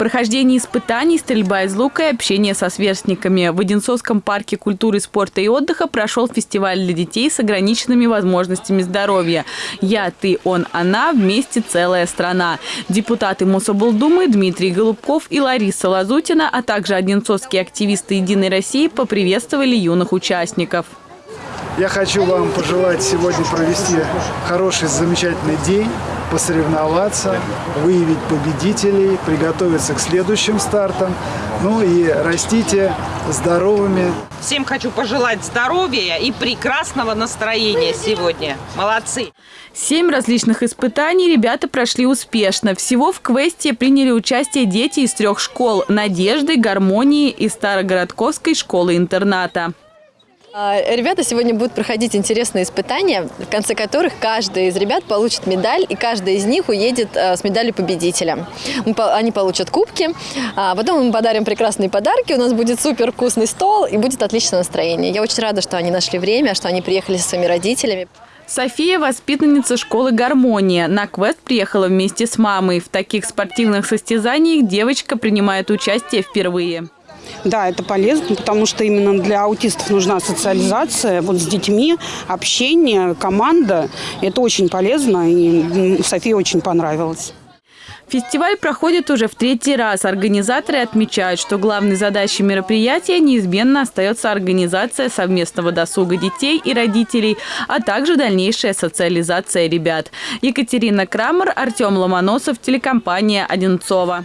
Прохождение испытаний, стрельба из лука и общение со сверстниками. В Одинцовском парке культуры, спорта и отдыха прошел фестиваль для детей с ограниченными возможностями здоровья. «Я, ты, он, она. Вместе целая страна». Депутаты Мособлдумы Дмитрий Голубков и Лариса Лазутина, а также одинцовские активисты «Единой России» поприветствовали юных участников. Я хочу вам пожелать сегодня провести хороший, замечательный день, посоревноваться, выявить победителей, приготовиться к следующим стартам. Ну и растите здоровыми. Всем хочу пожелать здоровья и прекрасного настроения сегодня. Молодцы! Семь различных испытаний ребята прошли успешно. Всего в квесте приняли участие дети из трех школ – «Надежды», «Гармонии» и Старогородковской школы-интерната. А, ребята сегодня будут проходить интересные испытания, в конце которых каждый из ребят получит медаль, и каждый из них уедет а, с медалью победителя. Они получат кубки, а потом мы подарим прекрасные подарки, у нас будет супер вкусный стол и будет отличное настроение. Я очень рада, что они нашли время, что они приехали со своими родителями. София – воспитанница школы «Гармония». На квест приехала вместе с мамой. В таких спортивных состязаниях девочка принимает участие впервые. Да, это полезно, потому что именно для аутистов нужна социализация вот с детьми, общение, команда. Это очень полезно, и Софии очень понравилось. Фестиваль проходит уже в третий раз. Организаторы отмечают, что главной задачей мероприятия неизменно остается организация совместного досуга детей и родителей, а также дальнейшая социализация ребят. Екатерина Крамер, Артем Ломоносов, телекомпания «Одинцова».